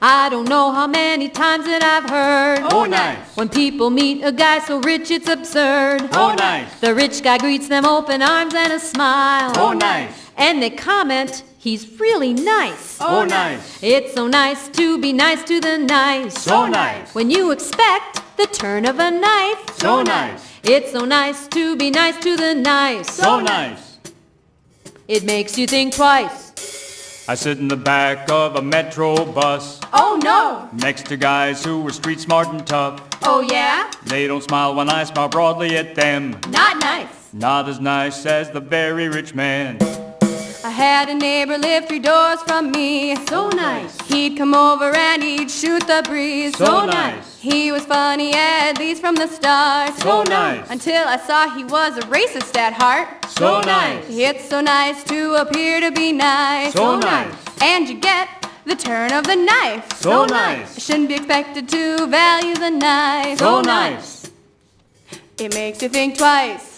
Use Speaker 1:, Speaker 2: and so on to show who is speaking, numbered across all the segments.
Speaker 1: I don't know how many times that I've heard.
Speaker 2: Oh, nice.
Speaker 1: When people meet a guy so rich it's absurd.
Speaker 2: Oh, oh nice.
Speaker 1: The rich guy greets them open arms and a smile.
Speaker 2: Oh, nice.
Speaker 1: And they comment, he's really nice.
Speaker 2: Oh, oh nice.
Speaker 1: It's so nice to be nice to the nice.
Speaker 2: So oh, nice.
Speaker 1: When you expect the turn of a knife.
Speaker 2: So nice.
Speaker 1: It's so nice to be nice to the nice.
Speaker 2: So nice.
Speaker 1: It makes you think twice.
Speaker 2: I sit in the back of a metro bus
Speaker 1: Oh no!
Speaker 2: next to guys who are street smart and tough.
Speaker 1: Oh yeah?
Speaker 2: They don't smile when I smile broadly at them.
Speaker 1: Not nice.
Speaker 2: Not as nice as the very rich man.
Speaker 1: I had a neighbor live three doors from me. So nice. He'd come over and he'd shoot the breeze.
Speaker 2: So nice.
Speaker 1: He was funny at least from the start.
Speaker 2: So nice.
Speaker 1: Until I saw he was a racist at heart.
Speaker 2: So nice.
Speaker 1: It's so nice to appear to be nice.
Speaker 2: So nice.
Speaker 1: And you get the turn of the knife.
Speaker 2: So nice.
Speaker 1: Shouldn't be expected to value the knife.
Speaker 2: So nice.
Speaker 1: It makes you think twice.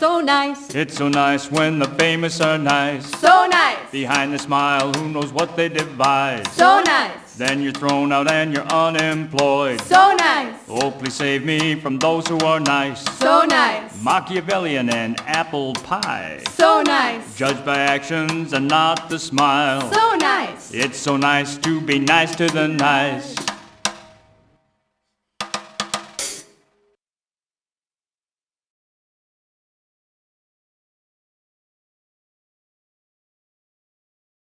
Speaker 1: So nice.
Speaker 2: It's so nice when the famous are nice.
Speaker 1: So nice.
Speaker 2: Behind the smile, who knows what they devise.
Speaker 1: So nice.
Speaker 2: Then you're thrown out and you're unemployed.
Speaker 1: So nice.
Speaker 2: Oh, please save me from those who are nice.
Speaker 1: So nice.
Speaker 2: Machiavellian and apple pie.
Speaker 1: So nice.
Speaker 2: Judged by actions and not the smile.
Speaker 1: So nice.
Speaker 2: It's so nice to be nice to the nice.